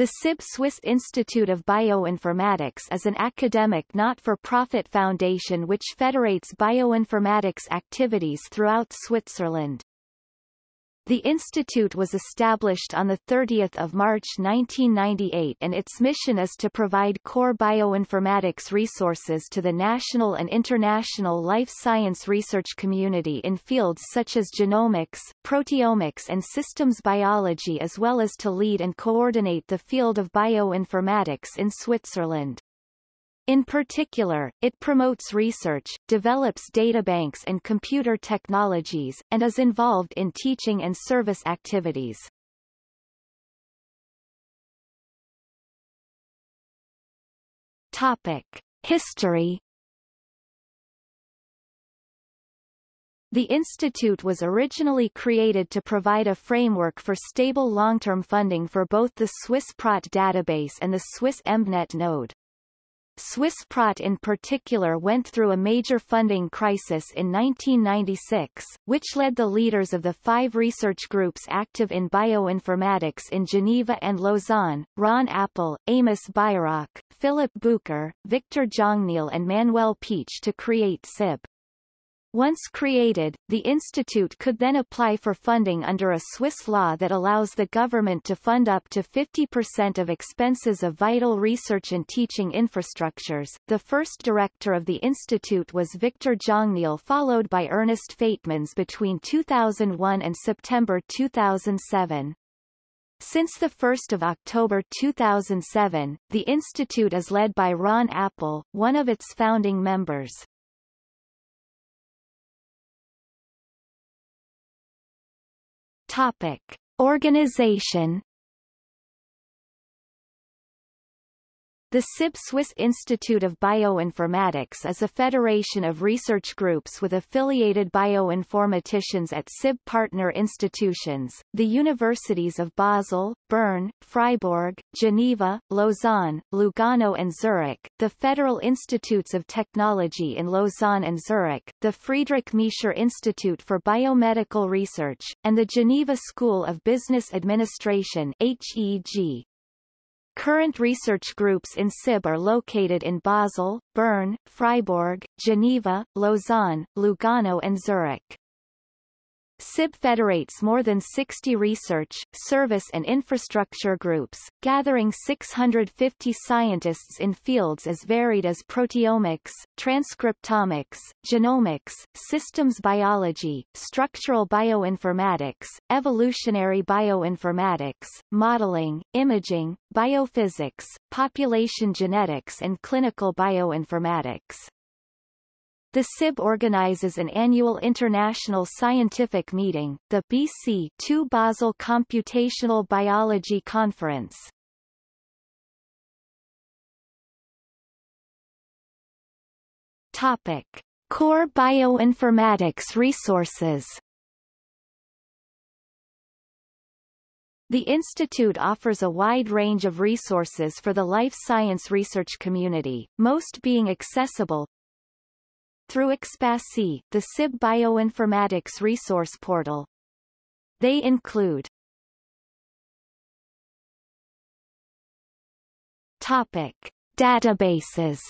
The SIB Swiss Institute of Bioinformatics is an academic not-for-profit foundation which federates bioinformatics activities throughout Switzerland. The institute was established on 30 March 1998 and its mission is to provide core bioinformatics resources to the national and international life science research community in fields such as genomics, proteomics and systems biology as well as to lead and coordinate the field of bioinformatics in Switzerland. In particular, it promotes research, develops databanks and computer technologies, and is involved in teaching and service activities. Topic. History The institute was originally created to provide a framework for stable long-term funding for both the Swiss Prot database and the Swiss EMBnet node. Swissprot in particular went through a major funding crisis in 1996, which led the leaders of the five research groups active in bioinformatics in Geneva and Lausanne, Ron Appel, Amos Bairoch, Philipp Bucher, Victor Jongeneel and Manuel Peitsch to create SIB. Once created, the institute could then apply for funding under a Swiss law that allows the government to fund up to 50% of expenses of vital research and teaching infrastructures. The first director of the institute was Victor Jongeneel followed by Ernest Feytmans between 2001 and September 2007. Since 1 October 2007, the institute is led by Ron Appel, one of its founding members. Topic. Organization The SIB Swiss Institute of Bioinformatics is a federation of research groups with affiliated bioinformaticians at SIB partner institutions, the universities of Basel, Bern, Freiburg, Geneva, Lausanne, Lugano and Zurich, the Federal Institutes of Technology in Lausanne and Zurich, the Friedrich Miescher Institute for Biomedical Research, and the Geneva School of Business Administration HEG. Current research groups in SIB are located in Basel, Bern, Freiburg, Geneva, Lausanne, Lugano and Zurich. SIB federates more than 60 research, service and infrastructure groups, gathering 650 scientists in fields as varied as proteomics, transcriptomics, genomics, systems biology, structural bioinformatics, evolutionary bioinformatics, modeling, imaging, biophysics, population genetics and clinical bioinformatics. The SIB organizes an annual international scientific meeting, the BC2 Basel Computational Biology Conference. Topic. Core bioinformatics resources The Institute offers a wide range of resources for the life science research community, most being accessible, through Expasy, the SIB Bioinformatics Resource Portal. They include Topic. Databases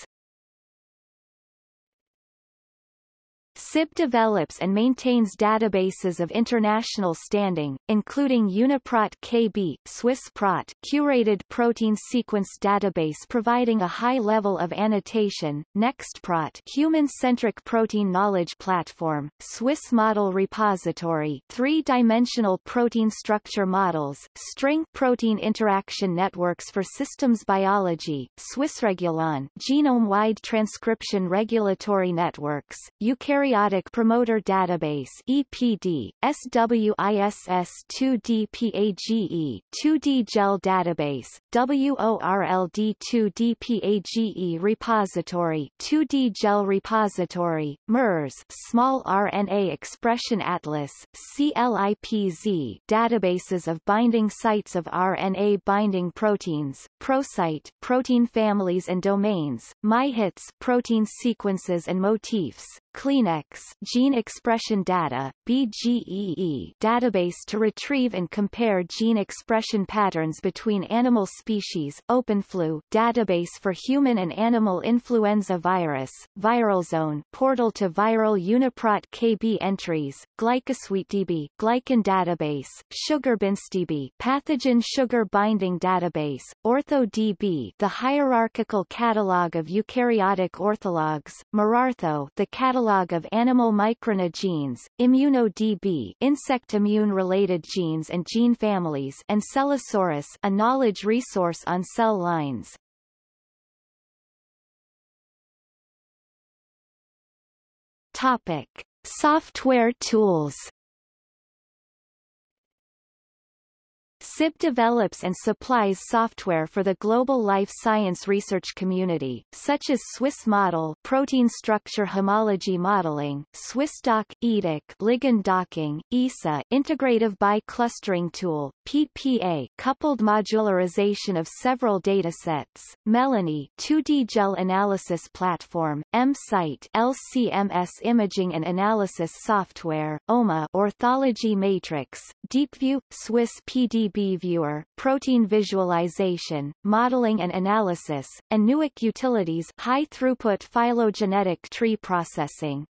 SIB develops and maintains databases of international standing, including UniProt KB, SwissProt, curated protein sequence database providing a high level of annotation, NextProt, human-centric protein knowledge platform, Swiss Model Repository, three-dimensional protein structure models, string protein interaction networks for systems biology, Swissregulon, genome-wide transcription regulatory networks, eukaryotic Periodic Promoter Database EPD, SWISS2DPAGE, 2D Gel Database, WORLD2DPAGE Repository, 2D Gel Repository, MERS, Small RNA Expression Atlas, CLIPZ, databases of binding sites of RNA binding proteins, ProSite, protein families and domains, MyHits, protein sequences and motifs, Kleenex Gene Expression Data BGEE database to retrieve and compare gene expression patterns between animal species, OpenFlu database for human and animal influenza virus, ViralZone portal to viral UniProt KB entries, GlycoSuiteDB glycan database, SugarBindDB pathogen sugar binding database, OrthoDB the hierarchical catalog of eukaryotic orthologs, miROrtho the catalog of animal microRNA genes, ImmunoDB insect immune-related genes and gene families and Cellosaurus a knowledge resource on cell lines. Topic. Software tools SIB develops and supplies software for the global life science research community, such as Swiss Model protein structure homology modeling, SwissDock, EADock ligand docking, ISA integrative bi-clustering tool, PPA coupled modularization of several datasets, Melanie 2D gel analysis platform, MSight LCMS imaging and analysis software, OMA orthology matrix, DeepView, Swiss PDB viewer, protein visualization, modeling and analysis, and Newick utilities high-throughput phylogenetic tree processing.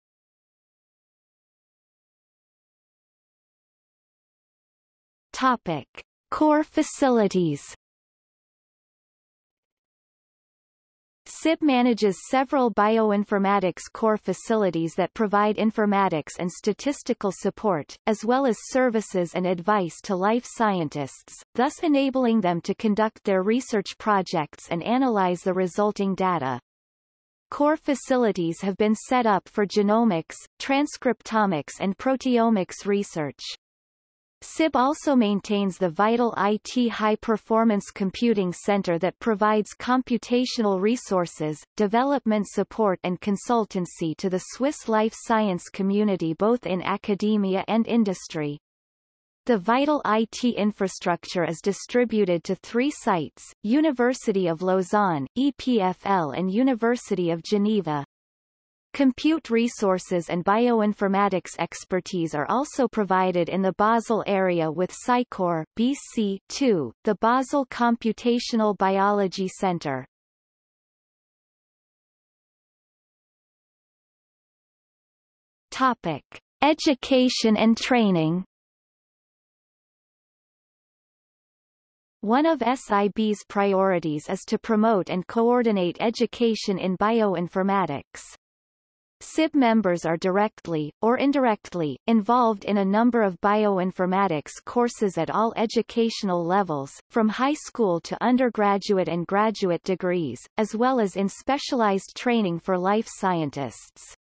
Topic. Core facilities SIB manages several bioinformatics core facilities that provide informatics and statistical support, as well as services and advice to life scientists, thus enabling them to conduct their research projects and analyze the resulting data. Core facilities have been set up for genomics, transcriptomics and proteomics research. SIB also maintains the Vital IT High Performance Computing Center that provides computational resources, development support and consultancy to the Swiss life science community both in academia and industry. The Vital IT infrastructure is distributed to three sites, University of Lausanne, EPFL and University of Geneva. Compute resources and bioinformatics expertise are also provided in the Basel area with SciCore BC2, the Basel Computational Biology Center. Topic: Education and training. One of SIB's priorities is to promote and coordinate education in bioinformatics. SIB members are directly, or indirectly, involved in a number of bioinformatics courses at all educational levels, from high school to undergraduate and graduate degrees, as well as in specialized training for life scientists.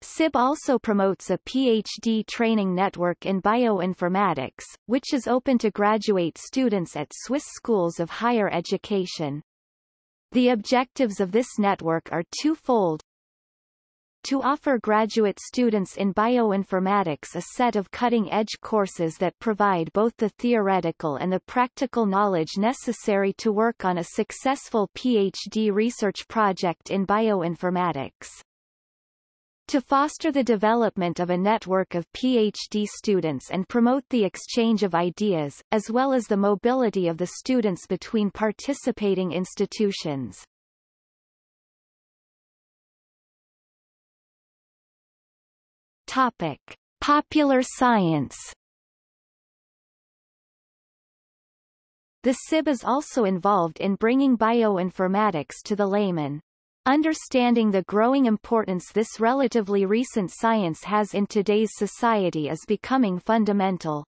SIB also promotes a PhD training network in bioinformatics, which is open to graduate students at Swiss schools of higher education. The objectives of this network are twofold, to offer graduate students in bioinformatics a set of cutting-edge courses that provide both the theoretical and the practical knowledge necessary to work on a successful PhD research project in bioinformatics. To foster the development of a network of PhD students and promote the exchange of ideas, as well as the mobility of the students between participating institutions. Topic: Popular science. The SIB is also involved in bringing bioinformatics to the layman. Understanding the growing importance this relatively recent science has in today's society is becoming fundamental.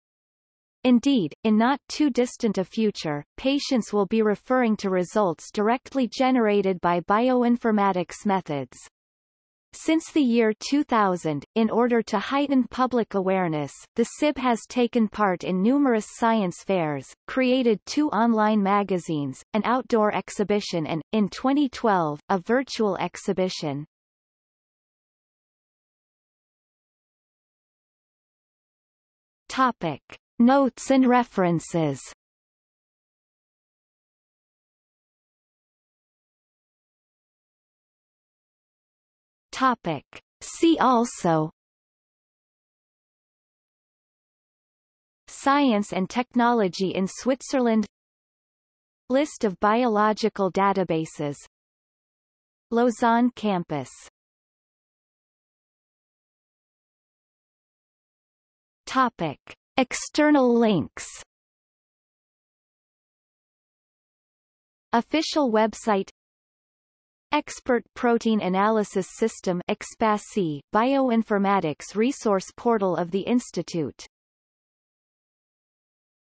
Indeed, in not too distant a future, patients will be referring to results directly generated by bioinformatics methods. Since the year 2000, in order to heighten public awareness, the SIB has taken part in numerous science fairs, created two online magazines, an outdoor exhibition and, in 2012, a virtual exhibition. Topic. Notes and references Topic. See also. Science and technology in Switzerland. List of biological databases. Lausanne campus. Topic. External links. Official website Expert Protein Analysis System Bioinformatics resource portal of the Institute